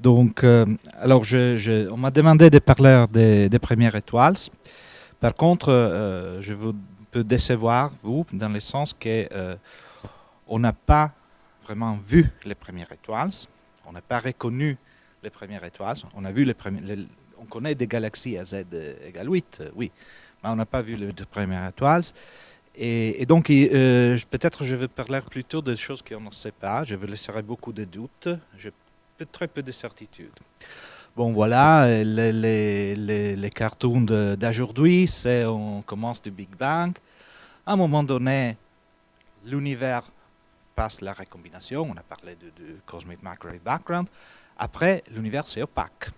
Donc, euh, alors, on m'a demandé de parler des, premières étoiles. Par contre, euh, je vous peux décevoir, vous, dans le sens que euh, on n'a pas vraiment vu les premières étoiles. On n'a pas reconnu les premières étoiles. On a vu les on connaît des galaxies à z égale 8, oui, mais on n'a pas vu les premières étoiles. Et, donc, peut-être je vais parler plutôt des choses qu'on ne sait pas. Je vous laisserai beaucoup de doutes. Très peu de certitude. Bon, voilà, les, les, cartoons d'aujourd'hui, c'est on commence du Big Bang. À un moment donné, l'univers passe la recombination. On a parlé de, Cosmic Microwave Background. Après, l'univers, c'est opaque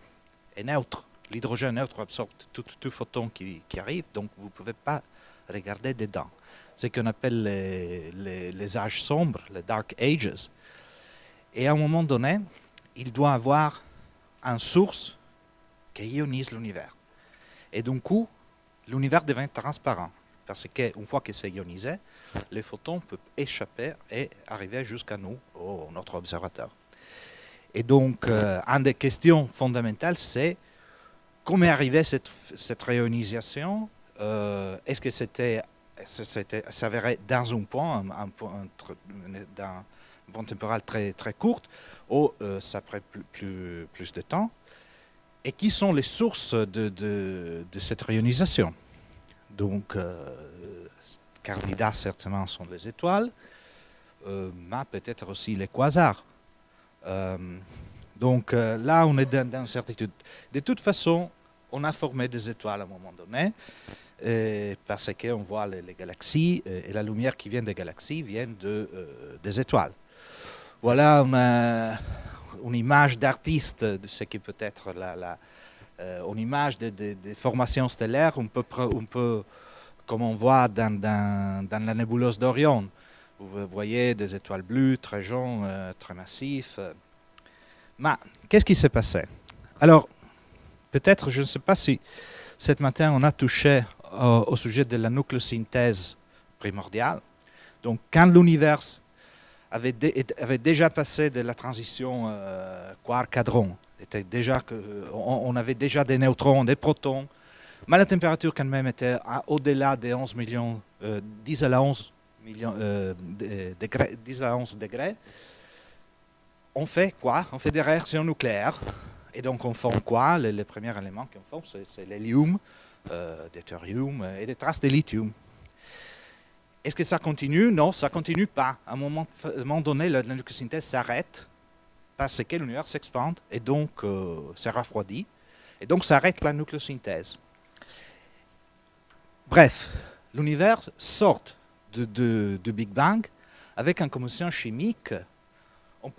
et neutre. L'hydrogène neutre absorbe tout, tout photon qui, qui, arrive, donc vous ne pouvez pas regarder dedans. C'est ce qu'on appelle les âges sombres, les Dark Ages. Et à un moment donné, il doit avoir une source qui ionise l'univers. Et d'un coup, l'univers devient transparent. Parce qu'une fois que c'est ionisé, les photons peuvent échapper et arriver jusqu'à nous, au notre observateur. Et donc, euh, une des questions fondamentales, c'est comment est arrivée cette, cette réionisation euh, Est-ce que c'était s'avérait dans un point, un, point dans, bande temporale très, très courte, ou euh, ça prend plus, plus, de temps. Et qui sont les sources de, de, cette réionisation? Donc, euh, certainement sont les étoiles, euh, mais peut-être aussi les quasars. Euh, donc là, on est dans, dans l'incertitude. De toute façon, on a formé des étoiles à un moment donné, parce qu'on voit les, galaxies, et la lumière qui vient des galaxies vient de, des étoiles. Voilà une, image d'artiste de ce qui peut être la, euh, une image de, formations stellaires, on peut, comme on voit dans, dans, la nébuleuse d'Orion. Vous voyez des étoiles bleues, très jaunes, euh, très massifs. Mais qu'est-ce qui s'est passé? Alors, peut-être, je ne sais pas si ce matin on a touché au, au sujet de la nucléosynthèse primordiale. Donc, quand l'univers avait, avait, déjà passé de la transition euh, quark-hadron. Déjà que, on, avait déjà des neutrons, des protons, mais la température quand même était au-delà des 11 millions, 10 euh, à la 11 millions, euh, degrés, 10 à 11 degrés. On fait quoi? On fait des réactions nucléaires. Et donc on forme quoi? Les, premiers éléments qu'on forme, c'est l'hélium, euh, deutérium et des traces de lithium. Est-ce que ça continue? Non, ça continue pas. À un moment, donné, la, nucléosynthèse s'arrête parce que l'univers s'expande et donc euh, se. Et donc ça arrête la nucléosynthèse. Bref, l'univers sort du Big Bang avec une combustion chimique. On,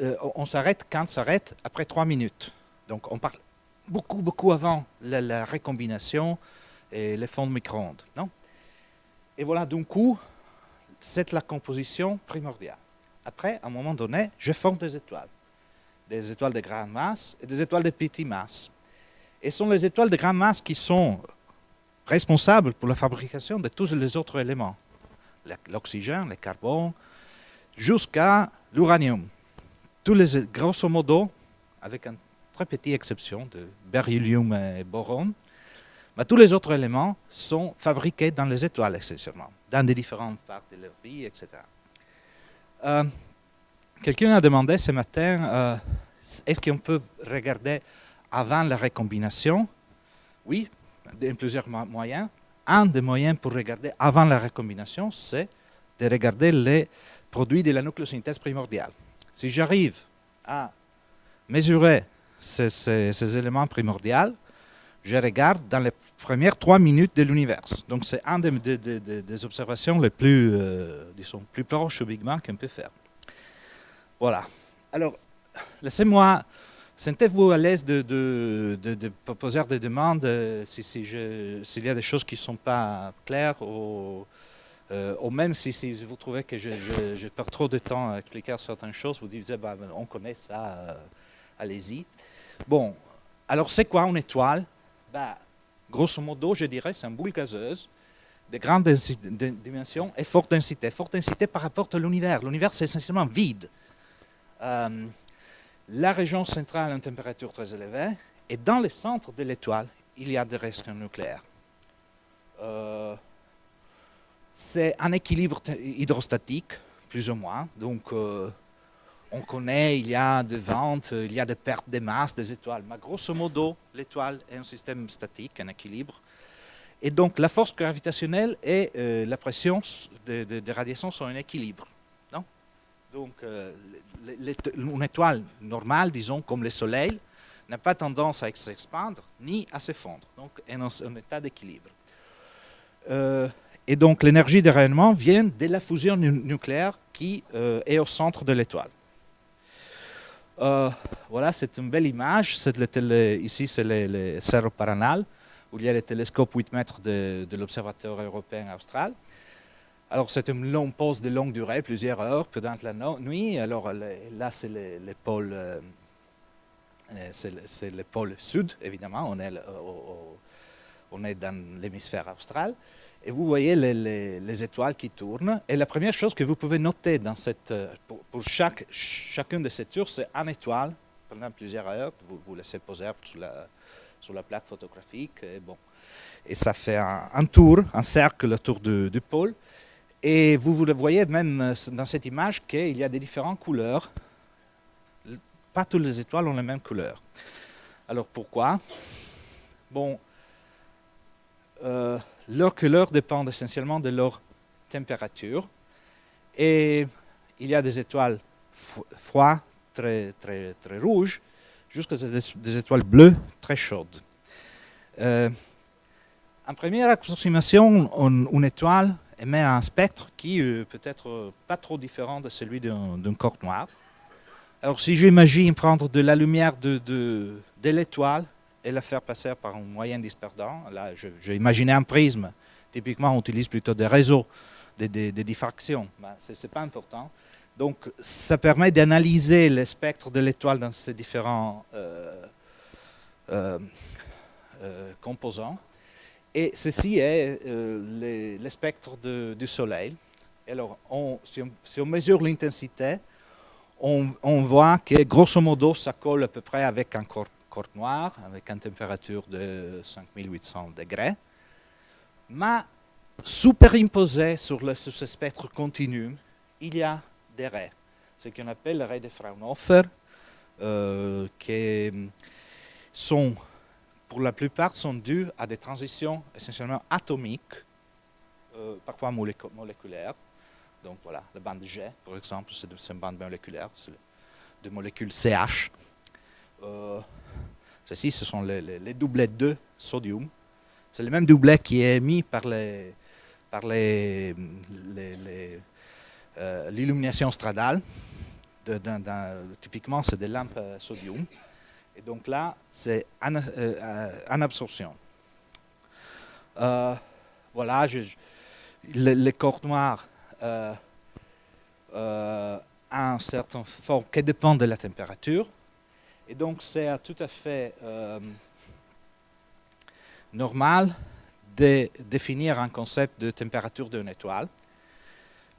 euh, on s'arrête quand s'arrête? Après trois minutes. Donc on parle beaucoup, beaucoup avant la, la recombination et les fonds de micro-ondes. Non? Et voilà, d'un coup, c'est la composition primordiale. Après, à un moment donné, je forme des étoiles. Des étoiles de grande masse et des étoiles de petite masse. Et ce sont les étoiles de grande masse qui sont responsables pour la fabrication de tous les autres éléments. L'oxygène, le carbone, jusqu'à l'uranium. Tous les, grosso modo, avec une très petite exception de beryllium et boron, mais tous les autres éléments sont fabriqués dans les étoiles, essentiellement, dans des différentes parts de leur vie, etc. Euh, quelqu'un a demandé ce matin, euh, est-ce qu'on peut regarder avant la recombination Oui, il y a plusieurs moyens. Un des moyens pour regarder avant la recombination, c'est de regarder les produits de la nucléosynthèse primordiale. Si j'arrive à mesurer ces éléments primordiaux, je regarde dans les premières trois minutes de l'univers. Donc c'est une des, observations les plus, euh, disons, plus proches au Big Bang qu'on peut faire. Voilà. Alors, laissez-moi, sentez-vous à l'aise de, de, poser des demandes euh, s'il si, y a des choses qui ne sont pas claires ou, euh, même si, si, vous trouvez que je, perds trop de temps à expliquer certaines choses, vous dites, bah, on connaît ça, allez-y. Bon, alors c'est quoi une étoile? Bah, grosso modo, je dirais, c'est une boule gazeuse de grande dimension et forte densité. Forte densité par rapport à l'univers. L'univers, c'est essentiellement vide. Euh, la région centrale a une température très élevée, et dans le centre de l'étoile, il y a des réactions nucléaires. Euh, c'est un équilibre hydrostatique, plus ou moins. Donc, euh, on connaît, il y a des ventes, il y a des pertes de masse des étoiles. Mais grosso modo, l'étoile est un système statique, un équilibre. Et donc, la force gravitationnelle et euh, la pression de, de, radiation sont en équilibre. Non? Donc, une étoile normale, disons, comme le Soleil, n'a pas tendance à s'expandre ni à s'effondrer. Donc, elle est en état d'équilibre. Euh, et donc l'énergie de rayonnement vient de la fusion nucléaire qui euh, est au centre de l'étoile. Euh, voilà, c'est une belle image. ici, c'est le, Cerro Paranal, où il y a le télescope 8 mètres de, l'Observatoire européen austral. Alors, c'est une longue pause de longue durée, plusieurs heures pendant la nuit. Alors, là, c'est le, pôle, c'est le, pôle sud, évidemment. On est on est dans l'hémisphère austral, et vous voyez les, étoiles qui tournent. Et la première chose que vous pouvez noter dans cette, euh, pour, chaque, chacune de ces tours, c'est une étoile pendant plusieurs heures. Vous vous laissez poser sur la, sur la plaque photographique. Et, bon. et ça fait un, tour, un cercle autour du, pôle. Et vous, vous le voyez même euh, dans cette image qu'il y a des différentes couleurs. Pas toutes les étoiles ont la même couleur. Alors pourquoi? Bon, euh, leur couleur dépend essentiellement de leur température. Et il y a des étoiles froides, très, très, très rouges, jusqu'à des, étoiles bleues, très chaudes. Euh, en première approximation, une étoile émet un spectre qui euh, peut être pas trop différent de celui d'un corps noir. Alors si j'imagine prendre de la lumière de, de, de l'étoile et la faire passer par un moyen dispersant. Là, j'ai imaginé un prisme. Typiquement, on utilise plutôt des réseaux de, diffraction. Ben, Ce n'est pas important. Donc, ça permet d'analyser le spectre de l'étoile dans ses différents euh, euh, euh, composants. Et ceci est le, spectre du Soleil. Alors, on, si, on, mesure l'intensité, on, on, voit que grosso modo, ça colle à peu près avec un corps corps noir avec une température de 5800 degrés. Mais superimposé sur, ce spectre continu, il y a des raies, ce qu'on appelle les raies de Fraunhofer, euh, qui sont, pour la plupart, sont dues à des transitions essentiellement atomiques, euh, parfois moléculaires. Donc voilà, la bande G, par exemple, c'est une bande moléculaire, c'est de molécules CH. Euh, Ceci, ce sont les, doublets de sodium. C'est le même doublet qui est émis par les, les, euh, l'illumination stradale. typiquement, c'est des lampes sodium. Et donc là, c'est en, euh, absorption. Euh, voilà, les corps noirs ont un certain forme qui dépend de la température. Et donc, c'est tout à fait euh, normal de définir un concept de température d'une étoile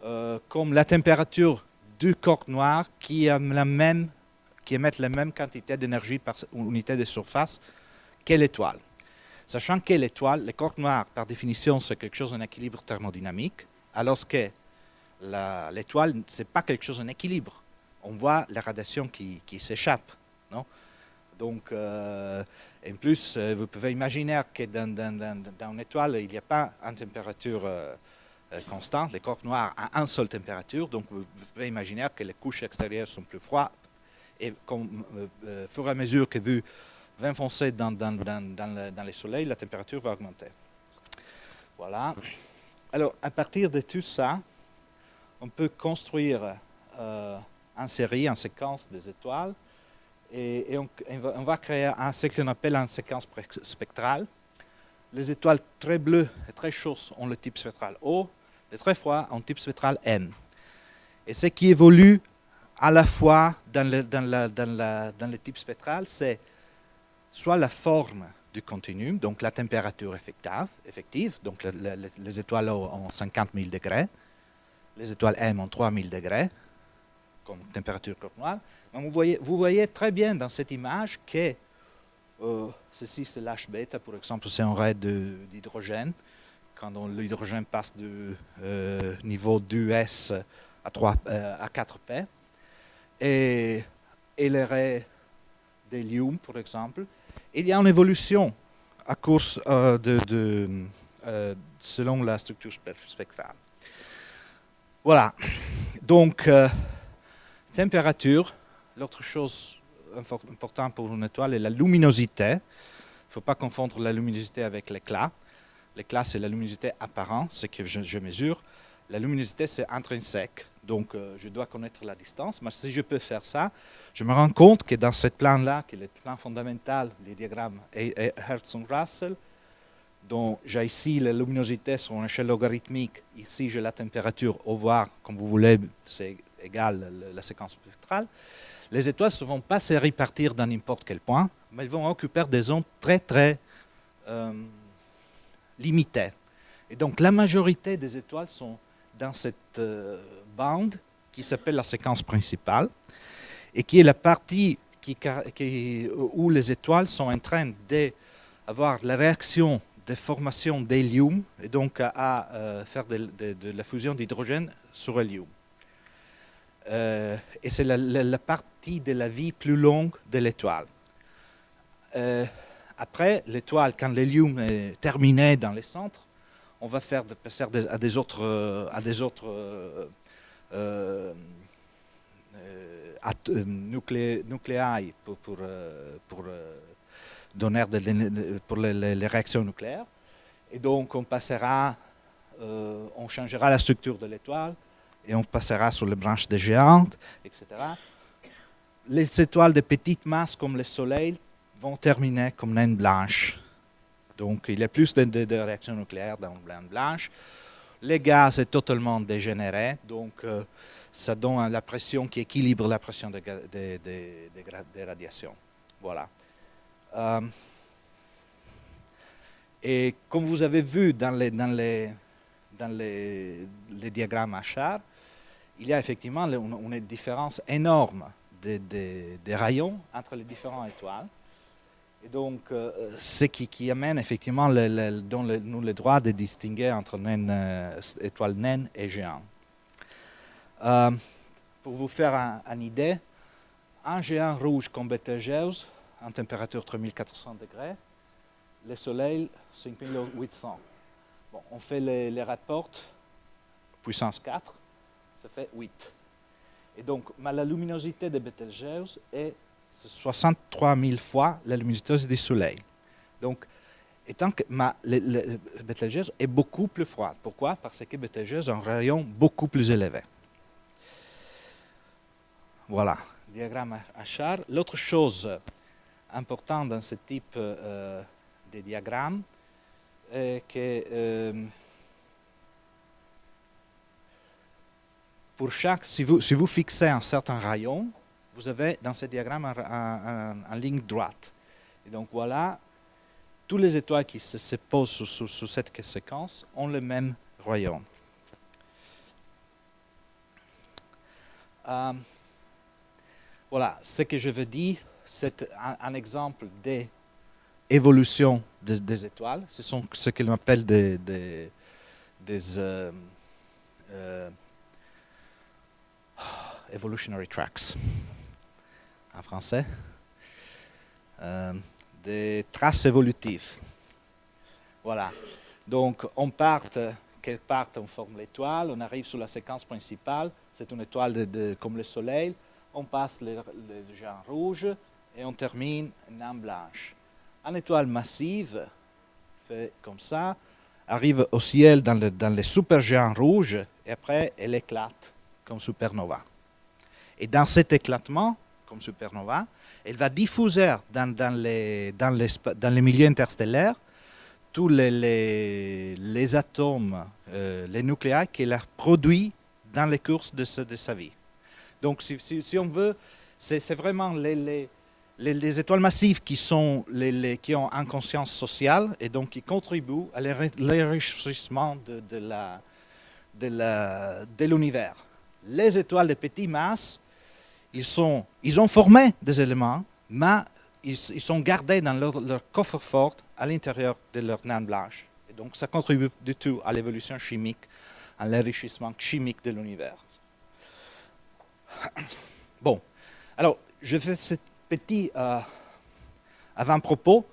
euh, comme la température du corps noir qui, la même, émet la même quantité d'énergie par unité de surface que l'étoile. Sachant que l'étoile, le corps noir, par définition, c'est quelque chose en équilibre thermodynamique, alors que l'étoile, ce n'est pas quelque chose en équilibre. On voit la radiation qui s'échappe. Non? Donc, euh, en plus, euh, vous pouvez imaginer que dans, une étoile, il n'y a pas une température euh, constante. Les corps noirs ont une seule température, donc vous, pouvez imaginer que les couches extérieures sont plus froides. Et comme, au fur et à mesure que vous enfoncez dans, dans, le, soleil, la température va augmenter. Voilà. Alors, à partir de tout ça, on peut construire en série, en séquence des étoiles, et, on, va, créer un, ce qu'on appelle une séquence spectrale. Les étoiles très bleues et très chaudes ont le type spectral O, les très froides ont le type spectral N. Et ce qui évolue à la fois dans le, dans dans le type spectral, c'est soit la forme du continuum, donc la température effective, effective donc les étoiles O ont 50 000 degrés, les étoiles M ont 3 000 degrés, comme température corps noire, Vous voyez, très bien dans cette image que euh, ceci c'est l'H bêta, par exemple, c'est un raid d'hydrogène. Quand l'hydrogène passe du euh, niveau 2S à, 3, euh, à 4P. Et, les raies d'hélium, par exemple, il y a une évolution à course de, de selon la structure spectrale. Voilà. Donc, température, l'autre chose importante pour une étoile est la luminosité. Il ne faut pas confondre la luminosité avec l'éclat. L'éclat, c'est la luminosité apparente, ce que je, mesure. La luminosité, c'est intrinsèque. Donc, euh, je dois connaître la distance. Mais si je peux faire ça, je me rends compte que dans ce plan-là, qui est le plan fondamental des diagrammes Hertzog-Russell, dont j'ai ici la luminosité sur une échelle logarithmique, ici j'ai la température, au voir, comme vous voulez, c'est égal la séquence spectrale, les étoiles ne vont pas se répartir dans n'importe quel point, mais elles vont occuper des zones très, très euh, limitées. Et donc, la majorité des étoiles sont dans cette euh, bande qui s'appelle la séquence principale et qui est la partie qui, où les étoiles sont en train d'avoir la réaction de formation d'hélium et donc à, euh, faire de, de, la fusion d'hydrogène sur hélium. Euh, et c'est la, partie de la vie plus longue de l'étoile. Euh, après, l'étoile, quand l'hélium est terminé dans les centres, on va faire passer à des autres, à des autres euh, nucléailles pour, pour, pour donner pour les, réactions nucléaires. Et donc, on passera, on changera la structure de l'étoile, et on passera sur les branches des géantes, etc. Les étoiles de petite masse comme le Soleil vont terminer comme naines blanches. Donc il y a plus de, réactions nucléaires dans une naine blanche. Les gaz est totalement dégénéré, donc euh, ça donne la pression qui équilibre la pression des de, radiations. Voilà. Euh, et comme vous avez vu dans les diagrammes à char, il y a effectivement une, différence énorme des, rayons entre les différentes étoiles. Et donc, euh, ce qui, amène effectivement le, nous le droit de distinguer entre naine, euh, étoiles naines et géants. Euh, pour vous faire une idée, un géant rouge comme Betelgeuse, en température 3400 degrés, le Soleil 5800. Bon, on fait les, les rapports, puissance 4, ça fait 8. Et donc, la luminosité de Betelgeuse est 63 000 fois la luminosité du Soleil. Donc, étant que ma, Betelgeuse est beaucoup plus froide. Pourquoi? Parce que Betelgeuse a un rayon beaucoup plus élevé. Voilà, diagramme à char. L'autre chose importante dans ce type euh, de diagramme est que euh, pour chaque, si vous, si vous fixez un certain rayon, vous avez dans ce diagramme une ligne droite. Et donc voilà, toutes les étoiles qui se, posent sur, cette séquence ont le même rayon. Euh, voilà, ce que je veux dire, c'est un, exemple d'évolution des, étoiles. Ce sont ce qu'on appelle des, des, euh, euh, evolutionary tracks en français, euh, des traces évolutives. Voilà. Donc, on part, quelque part, on forme l'étoile, on arrive sur la séquence principale, c'est une étoile comme le Soleil, on passe le, le géant rouge et on termine une naine blanche. Une étoile massive, fait comme ça, arrive au ciel dans, le, les supergéants rouges et après elle éclate comme supernova. Et dans cet éclatement, comme supernova, elle va diffuser dans, dans, les, dans, les, dans les milieux interstellaires tous les, les, atomes, euh, les nucléaires qu'elle a produits dans les courses de, sa vie. Donc, si, si, on veut, c'est vraiment les, les, étoiles massives qui, sont les, qui ont une conscience sociale et donc qui contribuent à l'enrichissement de, de l'univers. De les étoiles de petite masse ils, ont formé des éléments, mais ils, sont gardés dans leur, coffre-fort à l'intérieur de leur naine blanche. Et donc, ça contribue du tout à l'évolution chimique, à l'enrichissement chimique de l'univers. Bon, alors, je fais ce petit euh, avant-propos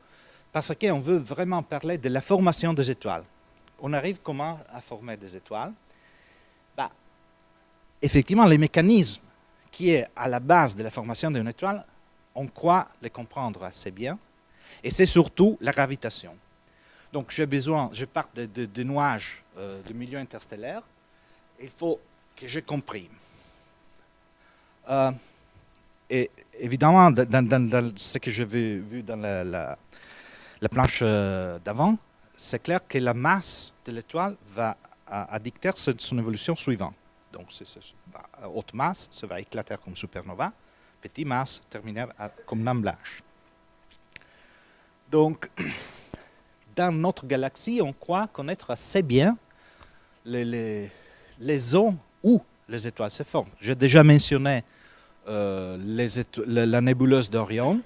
parce qu'on veut vraiment parler de la formation des étoiles. On arrive comment à former des étoiles? Bah, Effectivement, les mécanismes qui est à la base de la formation d'une étoile, on croit les comprendre assez bien, et c'est surtout la gravitation. Donc j'ai besoin, je pars de, de, nuages euh, de milieu interstellaire, il faut que je comprime. Euh, et évidemment, dans, ce que j'ai vu, dans la, la, planche euh, d'avant, c'est clair que la masse de l'étoile va à, dicter son évolution suivante. Donc, bah, haute masse, ça va éclater comme supernova. Petite masse, terminer comme blanche. Donc, dans notre galaxie, on croit connaître assez bien les, zones où les étoiles se forment. J'ai déjà mentionné euh, la nébuleuse d'Orion,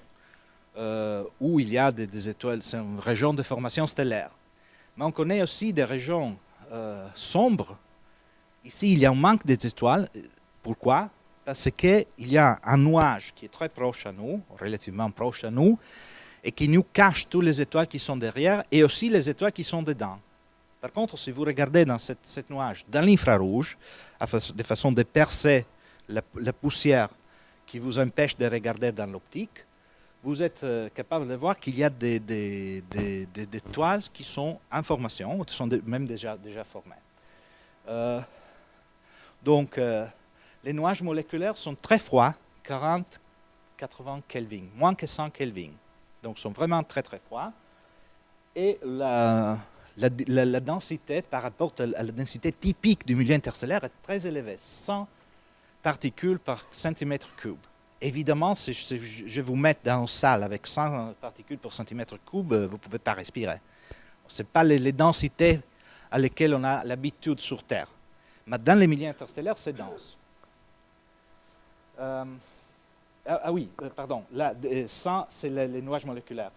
euh, où il y a des, étoiles, c'est une région de formation stellaire. Mais on connaît aussi des régions euh, sombres Ici, il y a un manque d'étoiles. Pourquoi? Parce qu'il y a un nuage qui est très proche à nous, relativement proche à nous, et qui nous cache toutes les étoiles qui sont derrière et aussi les étoiles qui sont dedans. Par contre, si vous regardez dans cette, nuage, dans l'infrarouge, de façon de percer la, poussière qui vous empêche de regarder dans l'optique, vous êtes euh, capable de voir qu'il y a des, des, étoiles qui sont en formation, qui sont même déjà, déjà formées. Euh, donc, euh, les nuages moléculaires sont très froids, 40, 80 Kelvin, moins que 100 Kelvin. Donc, sont vraiment très, très froids. Et la, densité par rapport à la densité typique du milieu interstellaire est très élevée, 100 particules par centimètre cube. Évidemment, si je, vous mets dans une salle avec 100 particules par centimètre cube, vous ne pouvez pas respirer. Ce n'est pas les, les densités à lesquelles on a l'habitude sur Terre. Mais dans les milieux interstellaires, c'est dense. Euh, ah, ah, oui, euh, pardon, là, ça, c'est les, nuages moléculaires.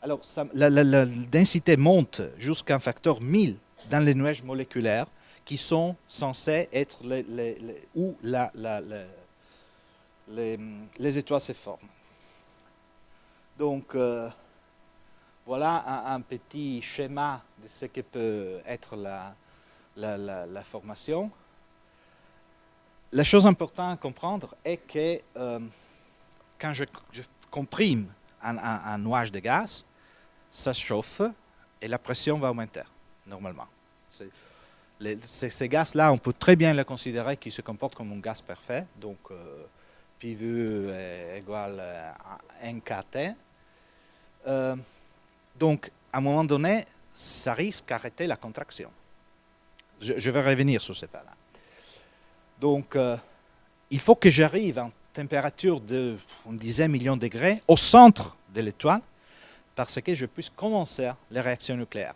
Alors, la, densité monte jusqu'à un facteur 1000 dans les nuages moléculaires qui sont censés être où les, étoiles se forment. Donc, euh, voilà un, petit schéma de ce que peut être la, la, formation. La chose importante à comprendre est que euh, quand je, comprime un, nuage de gaz, ça chauffe et la pression va augmenter, normalement. ces, gaz-là, on peut très bien les considérer qu'ils se comportent comme un gaz parfait, donc euh, PV est égal à NKT. Euh, donc, à un moment donné, ça risque d'arrêter la contraction. Je, vais revenir sur ce point-là. Donc, euh, il faut que j'arrive une température de, on disait, millions de degrés au centre de l'étoile parce que je puisse commencer les réactions nucléaires.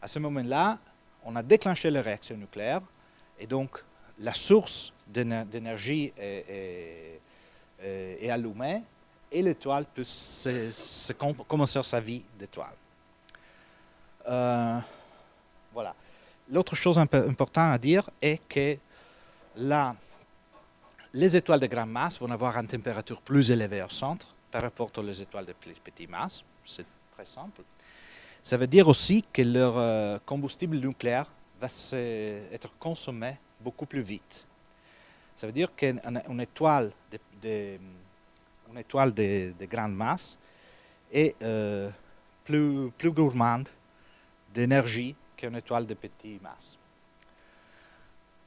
À ce moment-là, on a déclenché les réactions nucléaires et donc la source d'énergie est, allumée et l'étoile peut commencer sa vie d'étoile. Euh, voilà. L'autre chose importante à dire est que les étoiles de grande masse vont avoir une température plus élevée au centre par rapport aux étoiles de plus petite masse. C'est très simple. Ça veut dire aussi que leur euh, combustible nucléaire va être consommé beaucoup plus vite. Ça veut dire qu'une étoile de, étoile de, grande masse est euh, plus, plus gourmande d'énergie qu'une étoile de petite masse.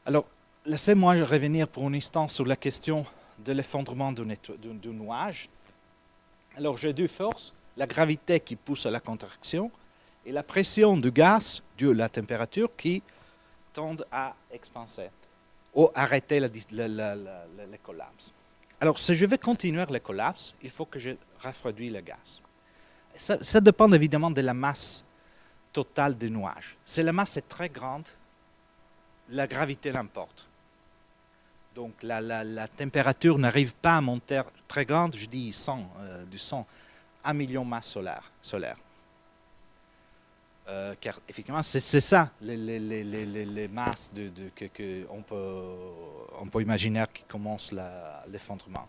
Alors, laissez-moi revenir pour un instant sur la question de l'effondrement d'un nuage. Alors, j'ai deux forces, la gravité qui pousse à la contraction et la pression du gaz due à la température qui tendent à expanser ou arrêter le collapse. Alors, si je veux continuer le collapse, il faut que je refroidisse le gaz. Ça, ça dépend évidemment de la masse total des nuages. Si la masse est très grande, la gravité l'emporte. Donc la, température n'arrive pas à monter très grande, je dis 100, du 100, 1 million de masse solaire. solaire. car effectivement, c'est ça, les, masses de, que, peut, on peut imaginer qui commence l'effondrement.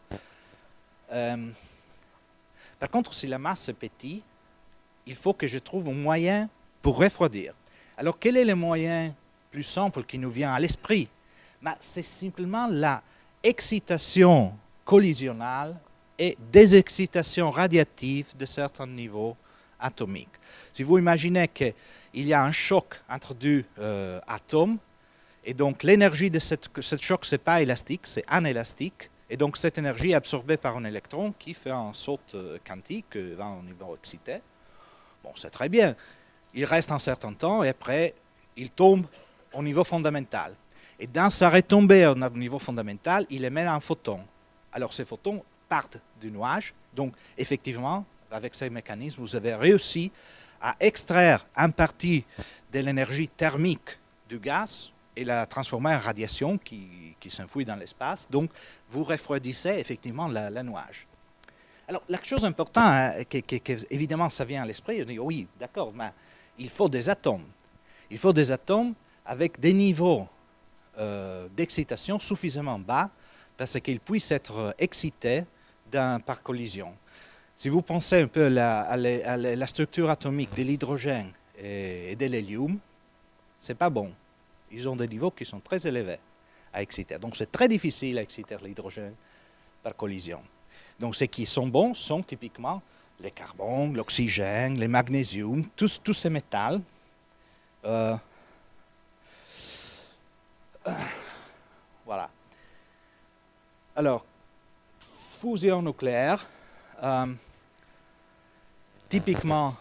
par contre, si la masse est petite, il faut que je trouve un moyen pour refroidir. Alors, quel est le moyen plus simple qui nous vient à l'esprit? Bah, C'est simplement la excitation collisionnelle et désexcitation radiative de certains niveaux atomiques. Si vous imaginez qu'il y a un choc entre deux euh, atomes, et donc l'énergie de ce choc, ce n'est pas élastique, c'est anélastique, et donc cette énergie est absorbée par un électron qui fait un saut euh, quantique euh, au niveau excité. Bon, c'est très bien il reste un certain temps et après, il tombe au niveau fondamental. Et dans sa retombée au niveau fondamental, il émet un photon. Alors ces photons partent du nuage. Donc effectivement, avec ces mécanismes, vous avez réussi à extraire une partie de l'énergie thermique du gaz et la transformer en radiation qui, qui dans l'espace. Donc vous refroidissez effectivement la nuage. Alors la chose importante, hein, évidemment ça vient à l'esprit, oui, d'accord, mais il faut des atomes. Il faut des atomes avec des niveaux euh, d'excitation suffisamment bas parce qu'ils puissent être excités par collision. Si vous pensez un peu à la, structure atomique de l'hydrogène et, de l'hélium, ce n'est pas bon. Ils ont des niveaux qui sont très élevés à exciter. Donc c'est très difficile à exciter l'hydrogène par collision. Donc ceux qui sont bons sont typiquement les carbone, l'oxygène, les magnésium, tous, tous ces métals. Euh, voilà. Alors, fusion nucléaire. Euh, typiquement,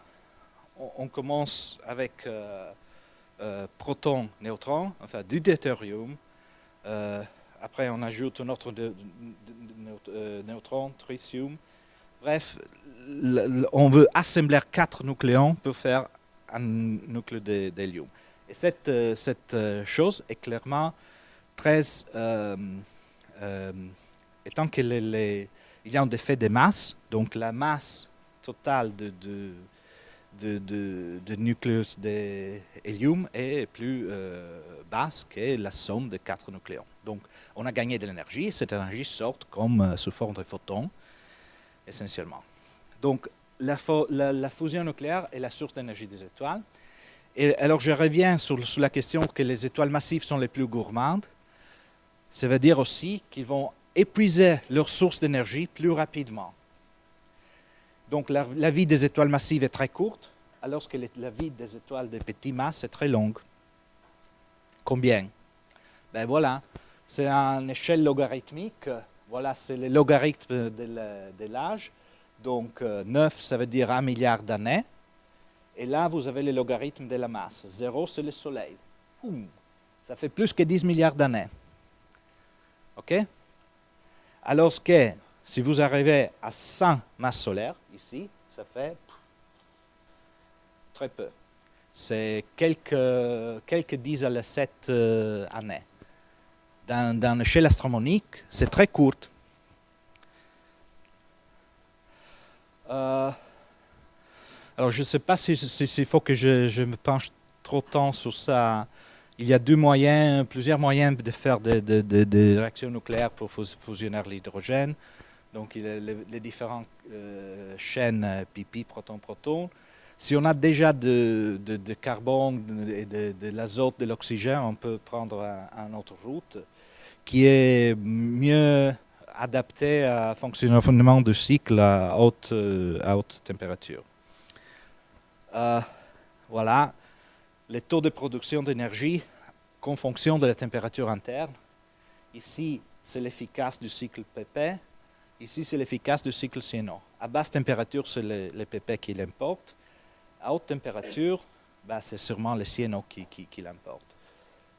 on, commence avec euh, proton, neutron, enfin du deutérium. après, on ajoute un autre neutron, tritium. Bref, on veut assembler quatre nucléons pour faire un nucléo d'hélium. Et cette, euh, cette, euh, chose est clairement très... Euh, étant qu'il y a un effet de masse, donc la masse totale de, de, de, de, nucléus d'hélium est plus basse que la somme de quatre nucléons. Donc on a gagné de l'énergie, et cette énergie sort comme sous forme de photons, essentiellement. Donc, la, fusion nucléaire est la source d'énergie des étoiles. Et alors, je reviens sur, la question que les étoiles massives sont les plus gourmandes. Ça veut dire aussi qu'ils vont épuiser leur source d'énergie plus rapidement. Donc, la, vie des étoiles massives est très courte, alors que la vie des étoiles de petites masses est très longue. Combien? Ben voilà, c'est une échelle logarithmique. Voilà, c'est le logarithme de l'âge. Donc 9, euh, ça veut dire 1 milliard d'années. Et là, vous avez le logarithme de la masse. 0, c'est le Soleil. ça fait plus que 10 milliards d'années. OK? Alors que si vous arrivez à 100 masses solaires, ici, ça fait très peu. C'est quelques, quelques 10 à la 7 euh, années. Dans, dans l'échelle astronomique, c'est très courte. Euh, alors, je ne sais pas s'il si, faut que je, me penche trop de temps sur ça. Il y a deux moyens, plusieurs moyens de faire des réactions nucléaires pour fusionner l'hydrogène. Donc, les, différentes euh, chaînes pipi, proton, proton. Si on a déjà de, carbone de, l'azote, de l'oxygène, on peut prendre une autre route qui est mieux adapté à fonctionnement du cycle à haute, euh, à haute température. Euh, voilà, les taux de production d'énergie en fonction de la température interne. Ici, c'est l'efficace du cycle PP. Ici, c'est l'efficace du cycle CNO. À basse température, c'est le, PP qui l'importe. À haute température, bah, c'est sûrement le CNO qui, qui, qui l'importe.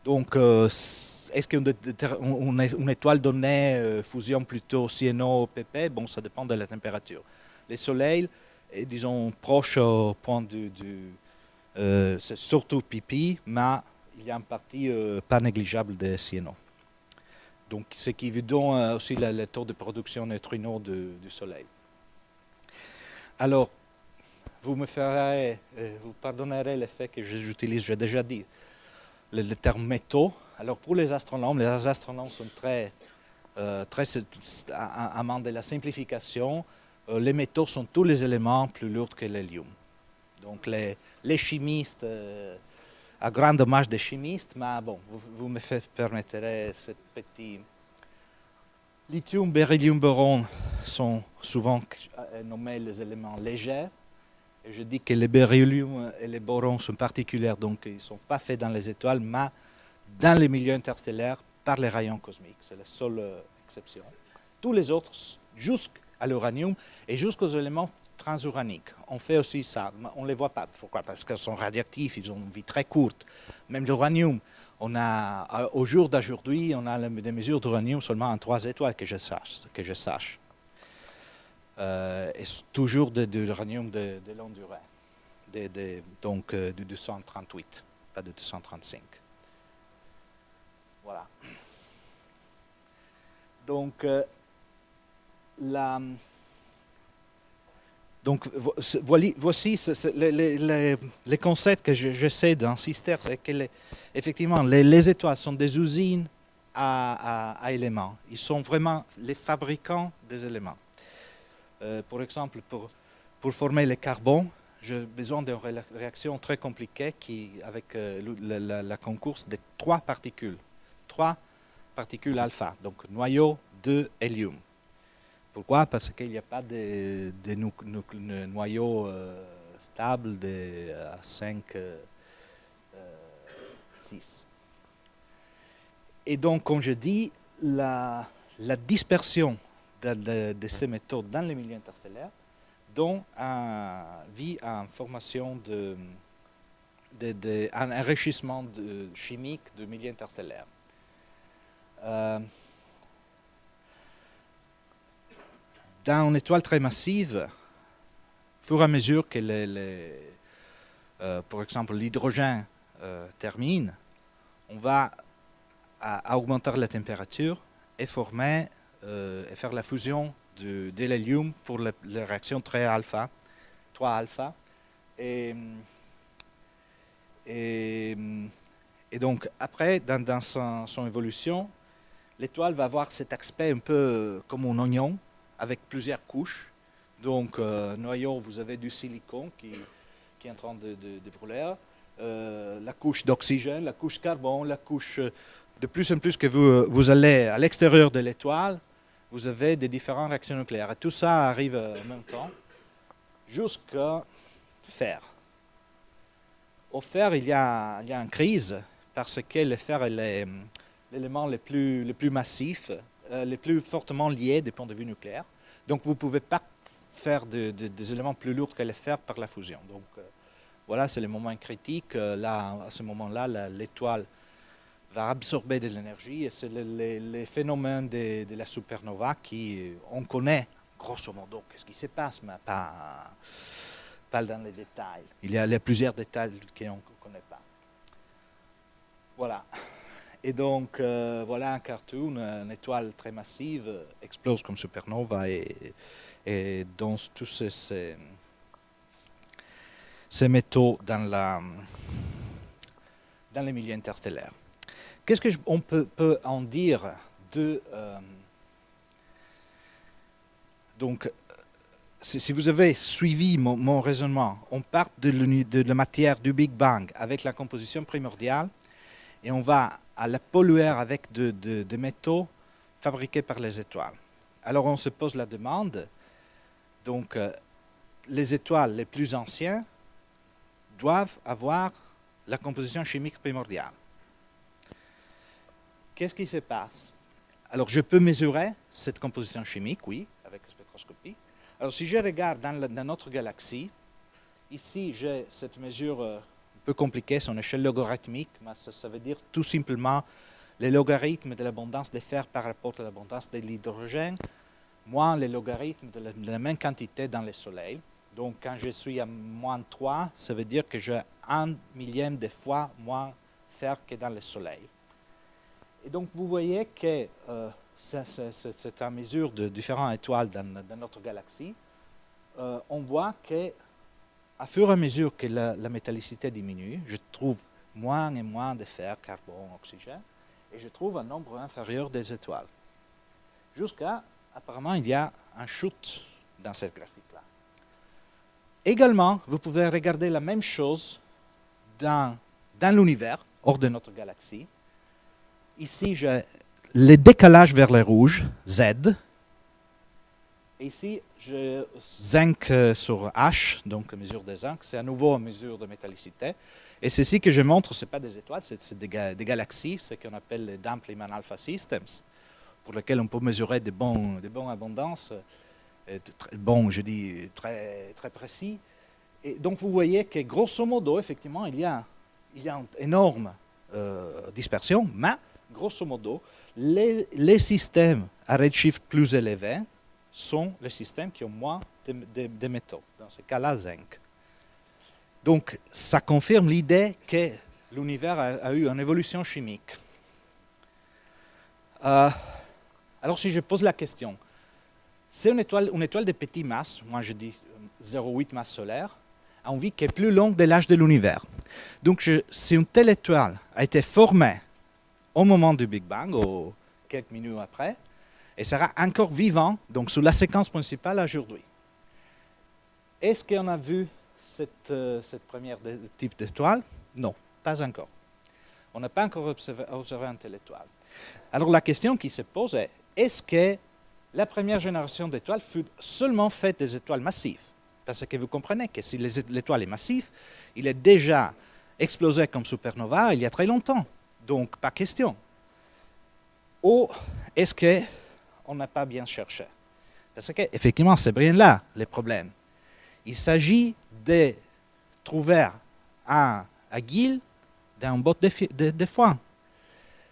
Donc, euh, est-ce qu'une étoile donnée euh, fusion plutôt CNO-PP Bon, ça dépend de la température. Les soleils, est, disons, proche au point du... Euh, c'est surtout pipi, mais il y a une partie pas négligeable de CNO. Donc, ce qui vous donne aussi le, taux de production neutrino du, du Soleil. Alors, vous me ferez, vous pardonnerez le fait que j'utilise, j'ai déjà dit, le, le, terme métaux. Alors, pour les astronomes, les astronomes sont très, très amants de la simplification. les métaux sont tous les éléments plus lourds que l'hélium. Donc, les, chimistes à grand dommage des chimistes, mais bon, vous, me permettrez ce petit... Lithium, beryllium, boron sont souvent euh, nommés les éléments légers. Je dis que les beryllium et les borons sont particuliers, donc ils ne sont pas faits dans les étoiles, mais dans les milieux interstellaires par les rayons cosmiques. C'est la seule euh, exception. Tous les autres, jusqu'à l'uranium et jusqu'aux éléments transuraniques. On fait aussi ça, on ne les voit pas. Pourquoi? Parce qu'ils sont radioactifs, ils ont une vie très courte. Même l'uranium, a, au jour d'aujourd'hui, on a des mesures d'uranium seulement en trois étoiles. Que je sache. Euh, et toujours de, l'uranium de, longue durée, donc euh, de 238, pas de 235. Voilà. Donc, euh, la donc voici les, concepts que j'essaie d'insister, c'est que effectivement les, étoiles sont des usines à, éléments. Ils sont vraiment les fabricants des éléments. Euh, exemple, pour, pour former le carbone, j'ai besoin d'une réaction très compliquée qui, avec euh, la, concourse de trois particules. Trois particules alpha, donc noyau de hélium. Pourquoi? Parce qu'il n'y a pas de, noyau euh, stable de, à 5, 6. Et donc, comme je dis, la dispersion de, ces méthodes dans les milieux interstellaires donne un, à une formation de, de, un enrichissement chimique de milieux interstellaires. Euh, dans une étoile très massive, au fur et à mesure que, les, euh, par exemple, l'hydrogène euh, termine, on va augmenter la température et former et faire la fusion de, l'hélium pour la, réaction très alpha, 3 alpha. Et, et, donc, après, dans, son, son, évolution, l'étoile va avoir cet aspect un peu comme un oignon, avec plusieurs couches. Donc, euh, noyau, vous avez du silicone qui, qui est en train de, de, brûler, euh, la couche d'oxygène, la couche carbone, la couche... Euh, de plus en plus que vous, vous allez à l'extérieur de l'étoile, vous avez des différentes réactions nucléaires. Et tout ça arrive en même temps jusqu'à fer. Au fer, il y a, une crise parce que le fer est l'élément le plus, le plus massif euh, fortement liés du point de vue nucléaire. Donc vous ne pouvez pas faire des éléments plus lourds que les fer par la fusion. Donc euh, voilà, c'est le moment critique. Euh, là, à ce moment-là, l'étoile va absorber de l'énergie c'est les, phénomènes de, la supernova qui on connaît grosso modo qu'est-ce qui se passe, mais pas, pas dans les détails. Il y a, plusieurs détails qu'on ne connaît pas. Voilà. Et donc, euh, voilà un cartoon, une étoile très massive explose comme supernova et, et dans tous ces, ces, métaux dans, la, dans les milieux interstellaires. Qu'est-ce qu'on peut, peut, en dire de... Euh, donc, si vous avez suivi mon, raisonnement, on part de, la matière du Big Bang avec la composition primordiale et on va à la polluer avec des métaux fabriqués par les étoiles. Alors on se pose la demande, donc euh, les étoiles les plus anciennes doivent avoir la composition chimique primordiale. Qu'est-ce qui se passe? Alors je peux mesurer cette composition chimique, oui, avec la spectroscopie. Alors si je regarde dans, dans notre galaxie, ici j'ai cette mesure euh, peu compliqué, son échelle logarithmique, mais ça, veut dire tout simplement le logarithme de l'abondance de fer par rapport à l'abondance de l'hydrogène, moins le logarithme de la, même quantité dans le Soleil. Donc quand je suis à moins 3, ça veut dire que j'ai un millième de fois moins fer que dans le Soleil. Et donc vous voyez que euh, c'est à mesure de différentes étoiles dans, notre galaxie. Euh, on voit que à fur et à mesure que la, métallicité diminue, je trouve moins et moins de fer, carbone, oxygène, et je trouve un nombre inférieur des étoiles. Jusqu'à, apparemment, il y a un shoot dans cette graphique-là. Également, vous pouvez regarder la même chose dans, dans l'univers, hors de notre galaxie. Ici, j'ai le décalage vers le rouge, Z. Ici, je zinc euh, sur H, donc mesure de zinc. C'est à nouveau mesure de métallicité. Et ceci que je montre, ce n'est pas des étoiles, c'est des, galaxies, ce qu'on appelle les Dampleman Alpha Systems, pour lesquels on peut mesurer des bons, des bons abondances, euh, bons, je dis, très, très précis. Et donc vous voyez que grosso modo, effectivement, il y a, il y a une énorme euh, dispersion, mais grosso modo, les, systèmes à redshift plus élevé sont les systèmes qui ont moins de, métaux, dans ce cas-là, zinc. Donc, ça confirme l'idée que l'univers a, eu une évolution chimique. Euh, alors, si je pose la question, c'est une étoile, une étoile de petite masse, moi je dis 0,8 masse solaire, a une vie qui est plus longue de l'âge de l'univers. Donc, si une telle étoile a été formée au moment du Big Bang, ou quelques minutes après, et sera encore vivant, donc sous la séquence principale aujourd'hui. Est-ce qu'on a vu cette, euh, première type d'étoile? Non, pas encore. On n'a pas encore observé, observé une telle étoile. Alors la question qui se pose est, est-ce que la première génération d'étoiles fut seulement faite des étoiles massives? Parce que vous comprenez que si l'étoile est massive, il est déjà explosé comme supernova il y a très longtemps. Donc, pas question. Ou est-ce qu'on n'a pas bien cherché? Parce qu'effectivement, c'est bien là le problème. Il s'agit de trouver un aiguille dans un botte de, de, foin.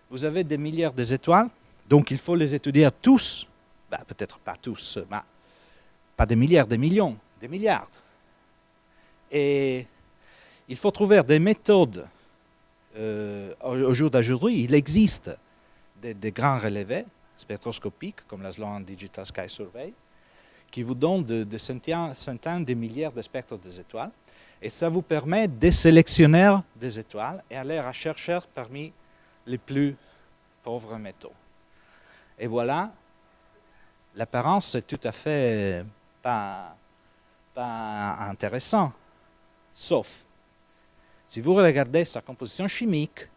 Vous avez des milliards d'étoiles, donc il faut les étudier tous. Ben, peut-être pas tous, mais pas des milliards, des millions, des milliards. Et il faut trouver des méthodes. Euh, au jour d'aujourd'hui, il existe des, grands relevés spectroscopiques, comme la Sloan Digital Sky Survey, qui vous donnent de, centaines, de milliards de spectres des étoiles. Et ça vous permet de sélectionner des étoiles et aller à chercher parmi les plus pauvres métaux. Et voilà, l'apparence est tout à fait pas, pas intéressant, sauf si vous regardez sa composition chimique,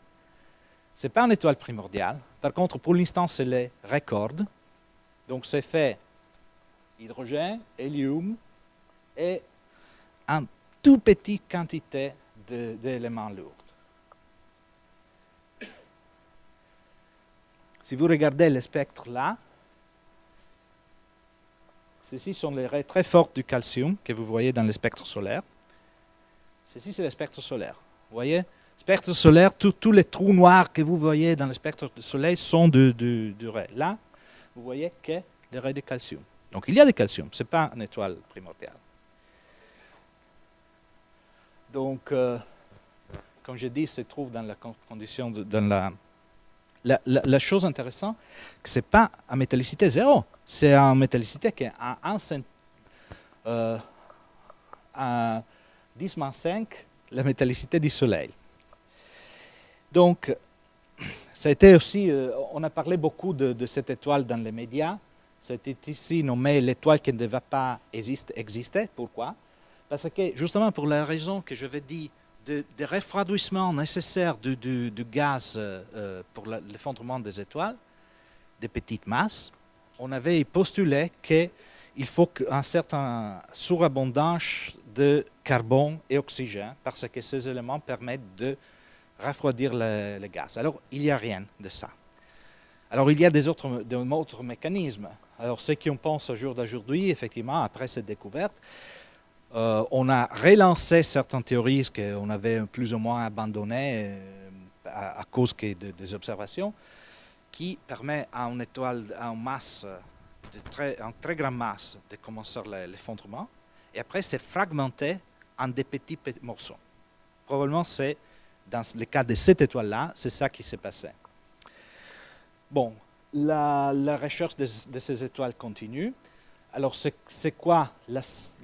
ce n'est pas une étoile primordiale. Par contre, pour l'instant, c'est les records. Donc, c'est fait hydrogène, hélium et une toute petite quantité d'éléments lourds. Si vous regardez le spectre là, ceci sont les raies très fortes du calcium que vous voyez dans le spectre solaire. Ceci, c'est le spectre solaire. Vous voyez? Spectre solaire, tous les trous noirs que vous voyez dans le spectre du Soleil sont de, de, Là, vous voyez que les raies de calcium. Donc il y a du calcium, ce n'est pas une étoile primordiale. Donc, euh, comme je dis, se trouve dans la condition, de, dans la, la, chose intéressante, ce n'est pas en métallicité zéro, c'est en métallicité qui est à 1, à 10 5 la métallicité du Soleil. Donc, ça aussi, euh, on a parlé beaucoup de, cette étoile dans les médias. C'était ici nommé l'étoile qui ne devait pas exister. Pourquoi? Parce que justement pour la raison que je vais dire, de, refroidissement nécessaire du, gaz euh, euh, pour l'effondrement des étoiles, des petites masses, on avait postulé qu'il faut un certain surabondance de carbone et oxygène parce que ces éléments permettent de refroidir le, gaz. Alors, il n'y a rien de ça. Alors, il y a des autres, mécanismes. Alors, ceux qui en pensent au jour d'aujourd'hui, effectivement, après cette découverte, euh, on a relancé certaines théories qu'on avait plus ou moins abandonnées euh, à, cause des observations, qui permet à une étoile, une masse, une très grande masse, de commencer l'effondrement, et après c'est fragmenté en des petits morceaux. Probablement c'est dans le cas de cette étoile-là, c'est ça qui s'est passé. Bon, la, recherche de, ces étoiles continue. Alors, c'est quoi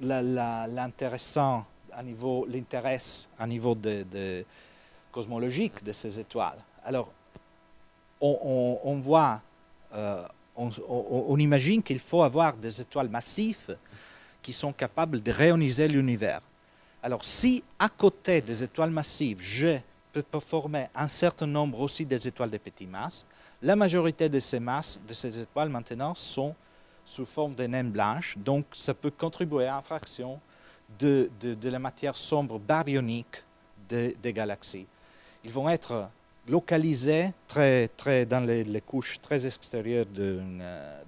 l'intéressant à niveau, l'intérêt à niveau cosmologique de ces étoiles? Alors, on, voit, euh, on, imagine qu'il faut avoir des étoiles massives qui sont capables de réoniser l'univers. Alors, si à côté des étoiles massives, je peux former un certain nombre aussi des étoiles de petites masses, la majorité de ces masses, de ces étoiles maintenant, sont sous forme de naines blanches. Donc, ça peut contribuer à une fraction de, la matière sombre baryonique des galaxies. Ils vont être localisés très, très dans les, couches très extérieures de,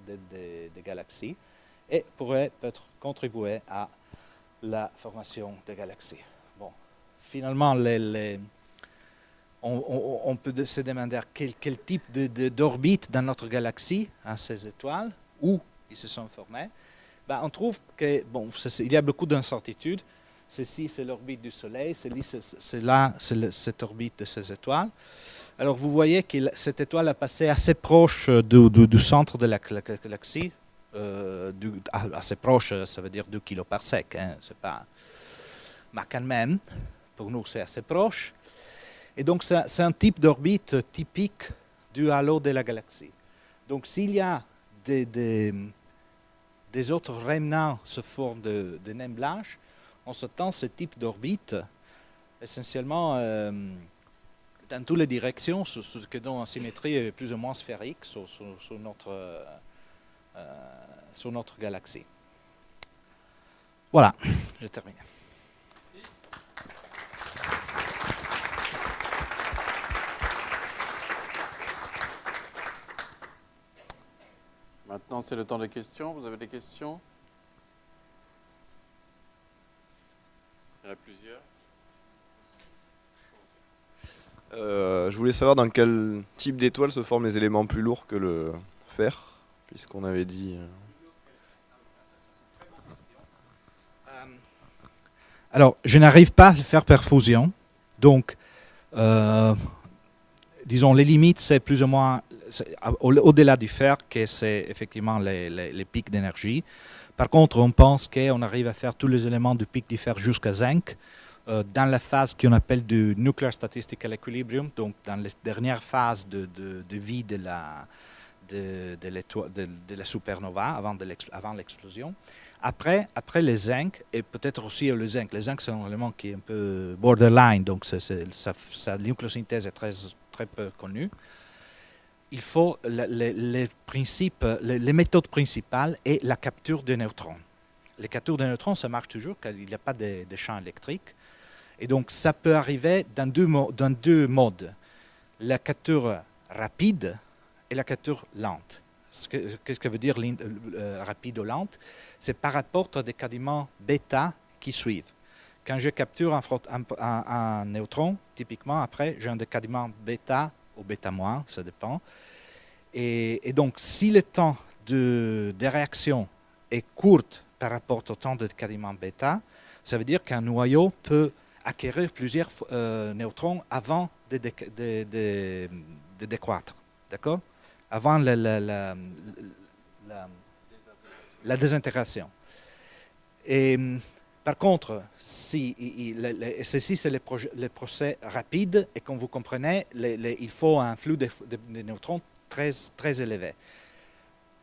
des galaxies et pourraient peut-être contribuer à la formation des galaxies. Bon, finalement, on, peut se demander quel, type d'orbite dans notre galaxie à ces étoiles, où ils se sont formés. Ben, on trouve que, bon, il y a beaucoup d'incertitudes. Ceci, c'est l'orbite du Soleil, c'est là, c'est cette orbite de ces étoiles. Alors, vous voyez que cette étoile a passé assez proche du, centre de la galaxie. Euh, assez proche, ça veut dire 2 kg par sec. Hein, pas... Mais quand même, pour nous, c'est assez proche. Et donc, c'est un type d'orbite typique du halo de la galaxie. Donc, s'il y a des, autres remnants sous forme de, de naines blanches, on s'attend à ce type d'orbite essentiellement euh, dans toutes les directions, ce, que dans une symétrie plus ou moins sphérique sur, notre, euh, sur notre galaxie. Voilà, j'ai terminé. Maintenant, c'est le temps des questions. Vous avez des questions? Il y en a plusieurs. Euh, je voulais savoir dans quel type d'étoile se forment les éléments plus lourds que le fer, puisqu'on avait dit... Euh, euh, alors, je n'arrive pas à faire perfusion, donc, disons, les limites, c'est plus ou moins au-delà du fer, que c'est effectivement les, pics d'énergie. Par contre, on pense qu'on arrive à faire tous les éléments du pic du fer jusqu'à zinc euh, dans la phase qu'on appelle du nuclear statistical equilibrium, donc dans les dernières phases de, vie de la, de, de, la supernova avant l'explosion. Après, après les zinc, et peut-être aussi le zinc, les zinc c'est un élément qui est un peu borderline, donc sa, nucléosynthèse est très, très peu connue il faut les, principes, les, méthodes principales et la capture de neutrons. Les captures de neutrons, ça marche toujours car il n'y a pas de, champ électrique. Et donc, ça peut arriver dans deux modes. La capture rapide et la capture lente. Qu'est-ce que veut dire euh, rapide ou lente? C'est par rapport à des bêta qui suivent. Quand je capture un, un, neutron, typiquement, après, j'ai un décadiment bêta ou bêta moins, ça dépend. Et, donc, si le temps de, réaction est court par rapport au temps de décadiment bêta, ça veut dire qu'un noyau peut acquérir plusieurs euh, neutrons avant de, décroître. D'accord? Avant la, désintégration. Et par contre, si, ceci, c'est le, procès rapide, et comme vous comprenez, il faut un flux de, neutrons très, élevé.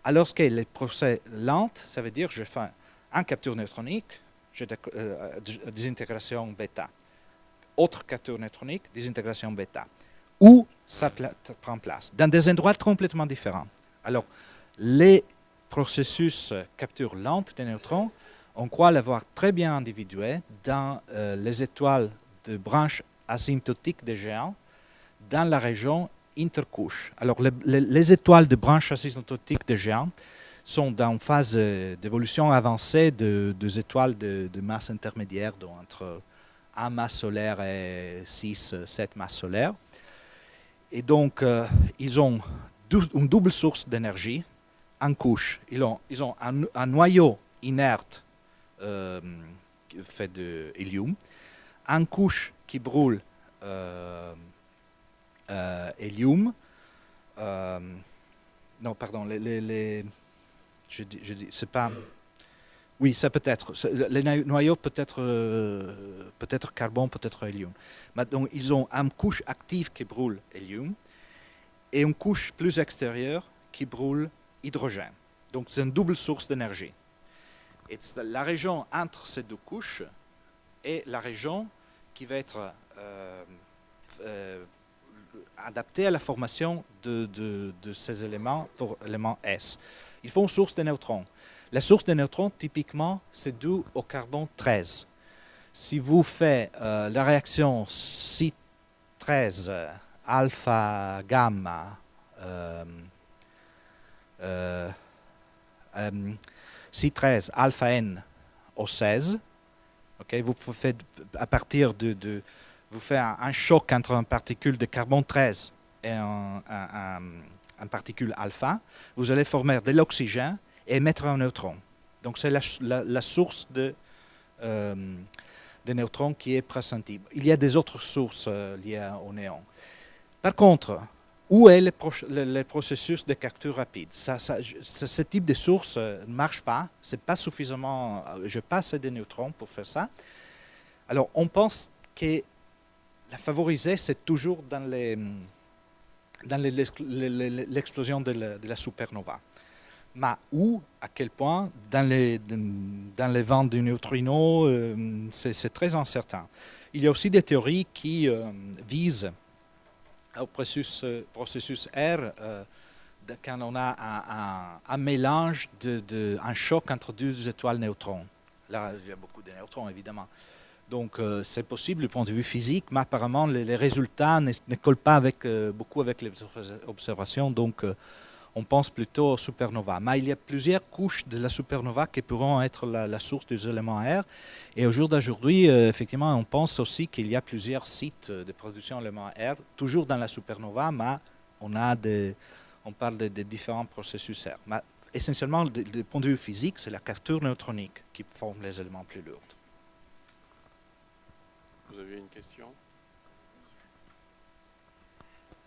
Alors que les procès lents, ça veut dire que je fais un capture neutronique, je, euh, désintégration bêta. Autre capture neutronique, désintégration bêta. Où ça prend place Dans des endroits complètement différents. Alors, les processus capture lente des neutrons on croit l'avoir très bien individué dans euh, les étoiles de branches asymptotiques des géants dans la région intercouche. Alors, les, étoiles de branches asymptotiques des géants sont dans une phase euh, d'évolution avancée de, deux étoiles de, masse intermédiaire, donc entre 1 masse solaire et 6, 7 masses solaires. Et donc, euh, ils ont une double source d'énergie en couche. Ils ont, ils ont un noyau inerte euh, fait de hélium, une couche qui brûle euh, hélium, non, pardon, les, les, les- je dis, je c'est pas. Oui, ça peut être. Les noy- noyaux peut être, euh, peut-être carbone, peut-être hélium. Mais donc, ils ont une couche active qui brûle hélium et une couche plus extérieure qui brûle hydrogène. Donc, c'est une double source d'énergie. Et la région entre ces deux couches est la région qui va être euh, euh, adaptée à la formation de, ces éléments pour élément S. Il faut une source de neutrons. La source de neutrons, typiquement, c'est dû au carbone 13. Si vous faites euh, la réaction C13 euh, alpha gamma euh, euh, euh, C13 alpha N au 16, ok, vous faites à partir de, vous faites un, choc entre une particule de carbone 13 et un, un- particule alpha, vous allez former de l'oxygène émettre un neutron. Donc c'est la, source de, euh, de neutrons qui est pressentie. Il y a des autres sources euh, liées au néon. Par contre, où est le, processus de capture rapide? Ce, type de source euh, ne marche pas. C'est pas suffisamment. euh, Je pas assez de neutrons pour faire ça. Alors, on pense que la favoriser, c'est toujours dans les dans les- l'explosion de la supernova. Mais où, à quel point, dans les, dans les vents du neutrino, euh, c'est très incertain. Il y a aussi des théories qui euh, visent au processus, euh, R de- quand on a un, mélange, de, de- un choc entre deux étoiles neutrons. Là, il y a beaucoup de neutrons, évidemment. Donc, c'est possible du point de vue physique, mais apparemment, les, résultats ne, collent pas avec, beaucoup avec les observa- observations. Donc, on pense plutôt aux supernovas. Mais il y a plusieurs couches de la supernova qui pourront être la, source des éléments R. Et au jour d'aujourd'hui, euh, effectivement, on pense aussi qu'il y a plusieurs sites de production d'éléments R, toujours dans la supernova, mais on, a des, on parle différents processus R. Mais essentiellement, du point de vue physique, c'est la capture neutronique qui forme les éléments plus lourds. Vous avez une question?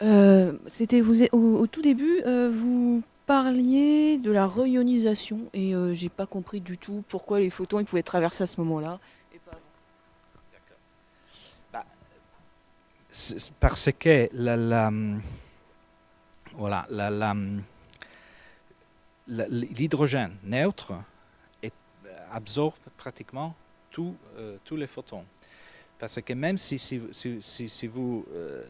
Euh, C'était vous au, tout début, euh, vous parliez de la réionisation et euh, j'ai pas compris du tout pourquoi les photons ils pouvaient traverser à ce moment-là. Bah, parce que la, la, voilà, l'hydrogène neutre est- absorbe pratiquement euh, tous les photons. Parce que même si, vous... euh,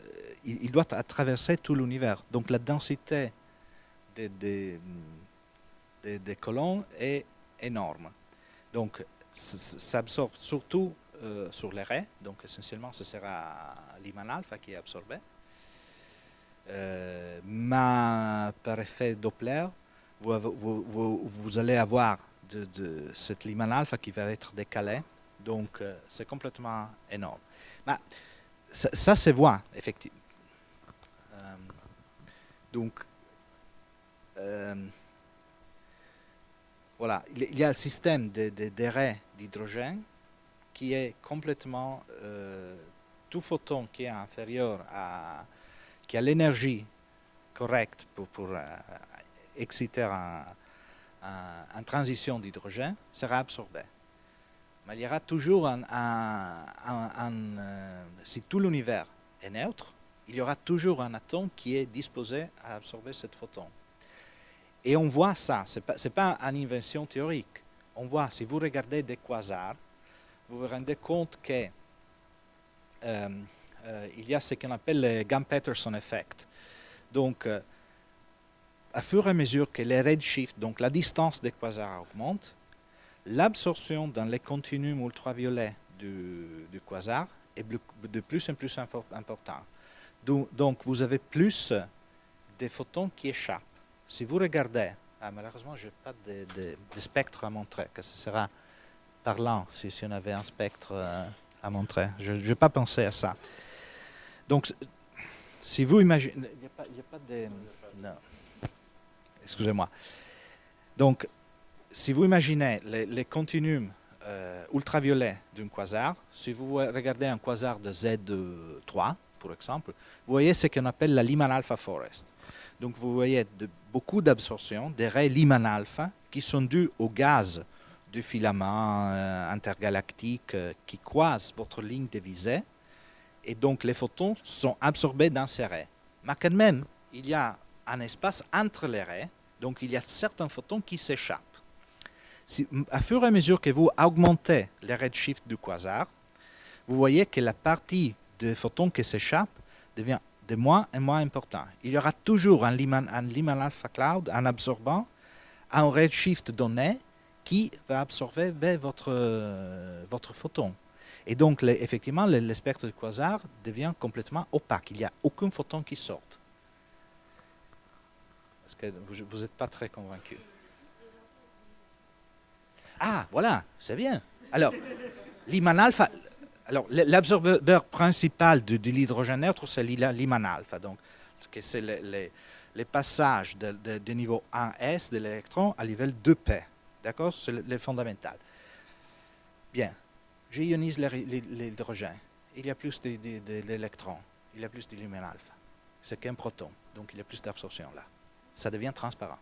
il, doit tra- traverser tout l'univers. Donc la densité des, des, des- des colons est énorme. Donc ça absorbe surtout euh, sur les raies. Donc essentiellement, ce sera l'Iman alpha qui est absorbé. Euh, mais par effet Doppler, vous, allez avoir de, de cette Lyman alpha qui va être décalée. Donc euh, c'est complètement énorme. Mais ça, ça se voit, effectivement. Euh, donc, euh, voilà, il y a- un système de, de, raies d'hydrogène qui est complètement tout photon qui est inférieur à qui a l'énergie correcte pour, exciter un- une transition d'hydrogène sera absorbé. Mais il y aura toujours un, un- euh, si tout l'univers est neutre, il y aura toujours un atome qui est disposé à absorber cette photon. Et on voit ça, ce n'est pas, pas une invention théorique. On voit, si vous regardez des quasars, vous vous rendez compte que euh, euh, y a ce qu'on appelle le Gam-Peterson effect. Donc, à fur et à mesure que les redshift, donc la distance des quasars augmente, l'absorption dans les continuums ultraviolets du, du quasar est de plus en plus info- important. Donc, vous avez plus de photons qui échappent. Si vous regardez, ah, malheureusement, je n'ai pas de, spectre à montrer, que ce sera parlant si, on avait un spectre euh, à montrer. Je n'ai pas pensé à ça. Donc, si vous imaginez... Il n'y a pas de... Non. Excusez-moi. Donc, si vous imaginez les, continuums euh, ultraviolets d'un quasar, si vous regardez un quasar de Z3, par exemple, vous voyez ce qu'on appelle la Lyman alpha forest. Donc vous voyez beaucoup d'absorption des raies Lyman alpha qui sont dues au gaz du filament euh, intergalactique euh, qui croise votre ligne de visée. Et donc les photons sont absorbés dans ces raies. Mais quand même, il y a un espace entre les raies, donc il y a certains photons qui s'échappent. À fur et à mesure que vous augmentez le redshift du quasar, vous voyez que la partie des photons qui s'échappent devient de moins en moins important. Il y aura toujours un Lyman, un alpha cloud, un absorbant, un redshift donné qui va absorber vers votre, euh, votre photon. Et donc, effectivement, le, le spectre du quasar devient complètement opaque. Il n'y a aucun photon qui. Est-ce que vous n'êtes pas très convaincu? Ah, voilà, c'est bien. Alors, l'Iman alpha, alors l'absorbeur principal de, l'hydrogène neutre, c'est l'I- l'Iman alpha. Donc, c'est le, passage de, niveau 1s de l'électron à niveau 2p. D'accord? C'est le, le fondamental. Bien. J'ionise l'hydro- l'hydrogène. Il y a plus d'électrons. Il y a plus de lumen alpha. C'est qu'un proton. Donc, il y a plus d'absorption là. Ça devient transparent.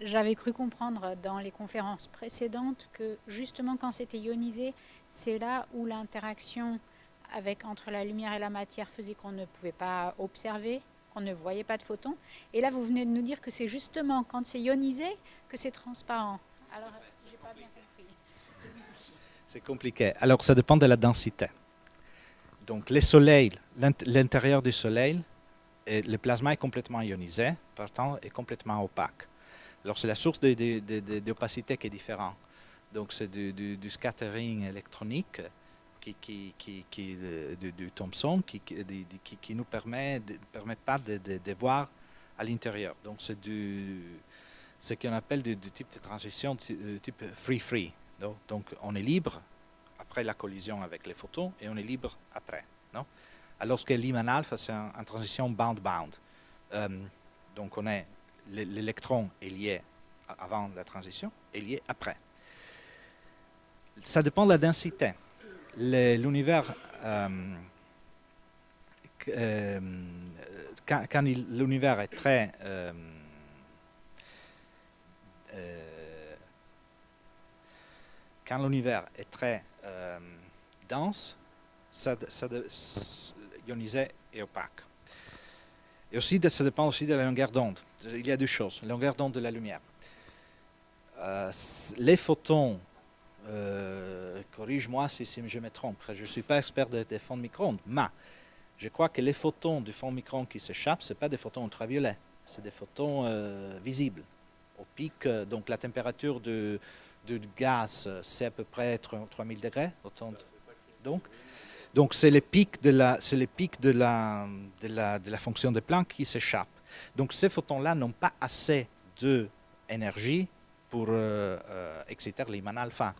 J'avais cru comprendre dans les conférences précédentes que justement quand c'était ionisé, c'est là où l'interaction avec entre la lumière et la matière faisait qu'on ne pouvait pas observer, qu'on ne voyait pas de photons. Et là, vous venez de nous dire que c'est justement quand c'est ionisé que c'est transparent. Alors, j'ai pas bien compris. C'est compliqué. Alors, ça dépend de la densité. Donc, les soleils, l'int- l'intérieur du soleil, le plasma est complètement ionisé, partant est complètement opaque. Alors, c'est la source d'opacité qui est différente. Donc, c'est du, scattering électronique qui, qui, qui, qui- Thomson qui, qui, nous permet, permet pas de, voir à l'intérieur. Donc, c'est du, ce qu'on appelle du, type de transition euh, type free-free. non? Donc, on est libre après la collision avec les photons et on est libre après. Non? Alors que Lyman alpha, c'est un- en transition bound-bound. Euh, donc, on est, l'électron est lié avant la transition et lié après. Ça dépend de la densité. L'univers, quand, l'univers est très quand l'univers est très dense, ça, ça ionisé et opaque. Et aussi, ça dépend aussi de la longueur d'onde. Il y a deux choses. Longueur d'onde de la lumière. Euh, les photons, euh, corrige-moi si, je me trompe, je ne suis pas expert des fonds de micro-ondes, mais je crois que les photons du fond micro-ondes qui s'échappent, ce pas des photons ultraviolets, c'est des photons euh, visibles. Au pic, donc la température de gaz, c'est à peu près 3 3000 degrés. Donc, c'est le pic de la, de la fonction de Planck qui s'échappe. Donc ces photons-là n'ont pas assez d'énergie pour euh, euh, exciter l'Iman alpha.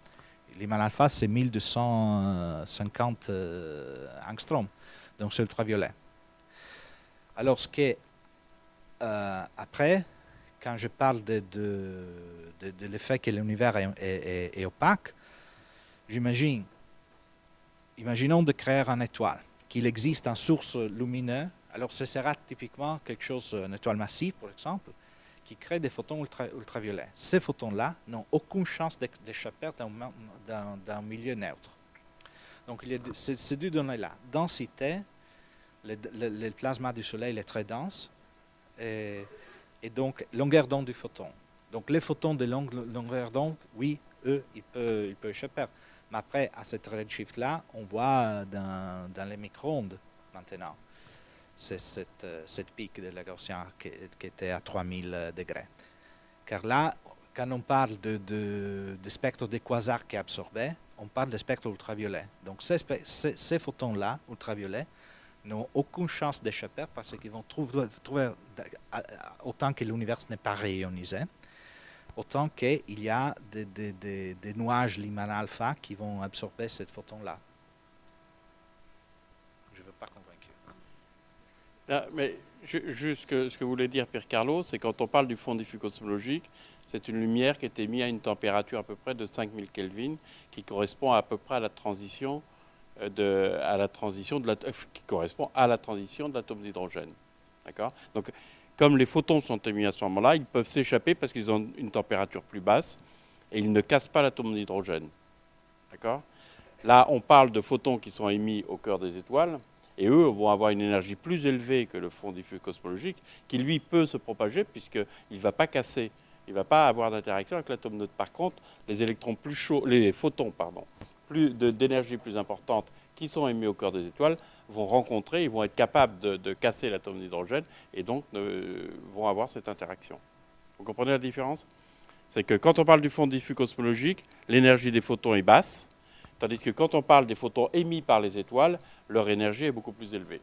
L'Iman alpha, c'est 1250 euh, angstroms, donc c'est ultraviolet. Alors, ce qui est euh, après, quand je parle de, l'effet que l'univers est- est opaque, j'imagine, imaginons de créer une étoile, qu'il existe une source lumineuse, alors ce sera typiquement quelque chose, une étoile massive par exemple, qui crée des photons ultra- ultraviolets. Ces photons-là n'ont aucune chance d'échapper dans, ma- dans- dans un milieu neutre. Donc, il y a ces deux données-là, densité, le, plasma du Soleil est très dense, et, donc longueur d'onde du photon. Donc les photons de longue longueur d'onde, oui, eux, ils peuvent, échapper. Mais après, à cette redshift-là, on voit dans, dans les micro-ondes maintenant. C'est cette, euh, cette pic de la Gaussian qui, qui était à 3000 degrés. Car là, quand on parle de, de, de spectre des quasars qui est absorbé, on parle de spectre ultraviolet. Donc ces, ces, ces photons-là, ultraviolets, n'ont aucune chance d'échapper parce qu'ils vont trouver, à- autant que l'univers n'est pas réionisé, autant qu'il y a des, des- des- des nuages Lyman alpha qui vont absorber cette photon-là. Je ne veux pas convaincu. Là, mais ju- juste ce que voulait dire Pierre Carlo, c'est quand on parle du fond diffus cosmologique, c'est une lumière qui est émise à une température à peu près de 5000 Kelvin, qui correspond à peu près à la transition euh, de, à la transition de euh, qui correspond à la transition de l'atome d'hydrogène. D'accord? Donc, comme les photons sont émis à ce moment-là, ils peuvent s'échapper parce qu'ils ont une température plus basse et ils ne cassent pas l'atome d'hydrogène. D'accord? Là, on parle de photons qui sont émis au cœur des étoiles et eux vont avoir une énergie plus élevée que le fond diffus cosmologique qui, lui, peut se propager puisqu'il ne va pas casser, il ne va pas avoir d'interaction avec l'atome neutre. Par contre, les électrons plus chauds, les photons, pardon, plus d'énergie plus importante qui sont émis au cœur des étoiles vont rencontrer, ils vont être capables de, casser l'atome d'hydrogène et donc vont avoir cette interaction. Vous comprenez la différence? C'est que quand on parle du fond diffus cosmologique, l'énergie des photons est basse, tandis que quand on parle des photons émis par les étoiles, leur énergie est beaucoup plus élevée.